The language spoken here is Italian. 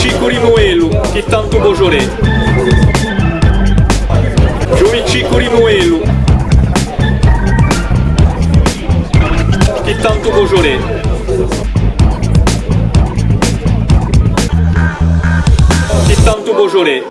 Jovicico Rinuelu, che tanto Bojoré. Jovicico Rinuelu, che tanto Bojoré. Che tanto Bojoré.